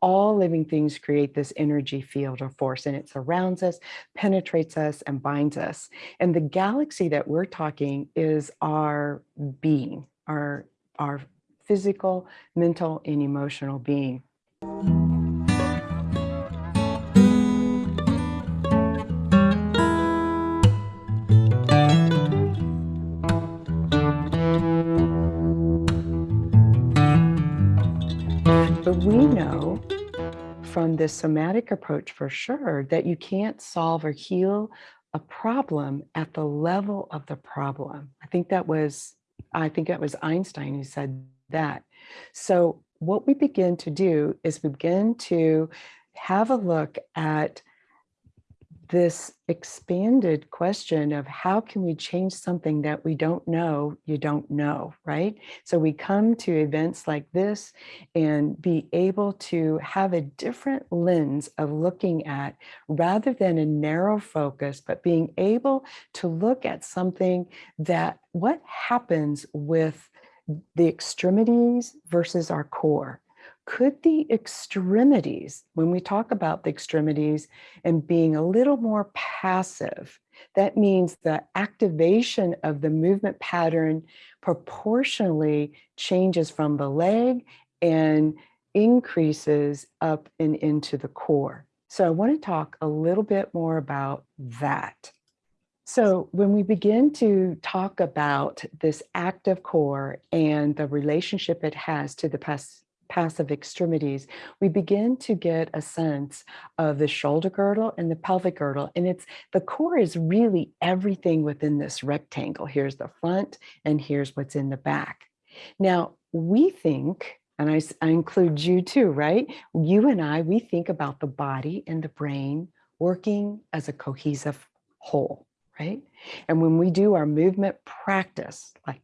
all living things create this energy field or force and it surrounds us, penetrates us and binds us. And the galaxy that we're talking is our being, our, our physical, mental, and emotional being. But we know from this somatic approach for sure that you can't solve or heal a problem at the level of the problem. I think that was, I think that was Einstein who said that. So what we begin to do is we begin to have a look at this expanded question of how can we change something that we don't know you don't know right? So we come to events like this and be able to have a different lens of looking at rather than a narrow focus but being able to look at something that what happens with the extremities versus our core could the extremities, when we talk about the extremities and being a little more passive, that means the activation of the movement pattern proportionally changes from the leg and increases up and into the core. So I want to talk a little bit more about that. So when we begin to talk about this active core and the relationship it has to the passive extremities, we begin to get a sense of the shoulder girdle and the pelvic girdle. And it's the core is really everything within this rectangle. Here's the front and here's what's in the back. Now, we think, and I, I include you too, right? You and I, we think about the body and the brain working as a cohesive whole, right? And when we do our movement practice, like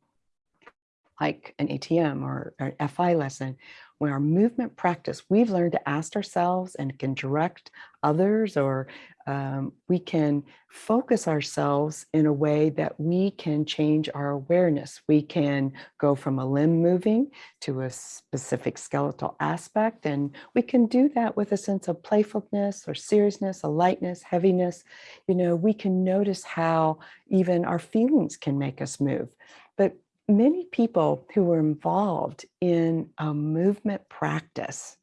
like an ATM or an FI lesson, when our movement practice, we've learned to ask ourselves and can direct others or um, we can focus ourselves in a way that we can change our awareness. We can go from a limb moving to a specific skeletal aspect, and we can do that with a sense of playfulness or seriousness, a lightness, heaviness. You know, we can notice how even our feelings can make us move. But many people who were involved in a movement practice,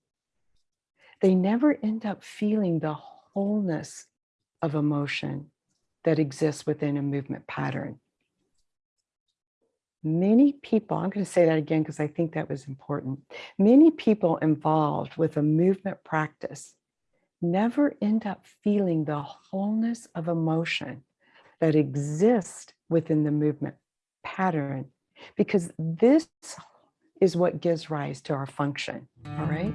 they never end up feeling the wholeness of emotion that exists within a movement pattern. Many people, I'm going to say that again because I think that was important. Many people involved with a movement practice never end up feeling the wholeness of emotion that exists within the movement pattern because this is what gives rise to our function, all right?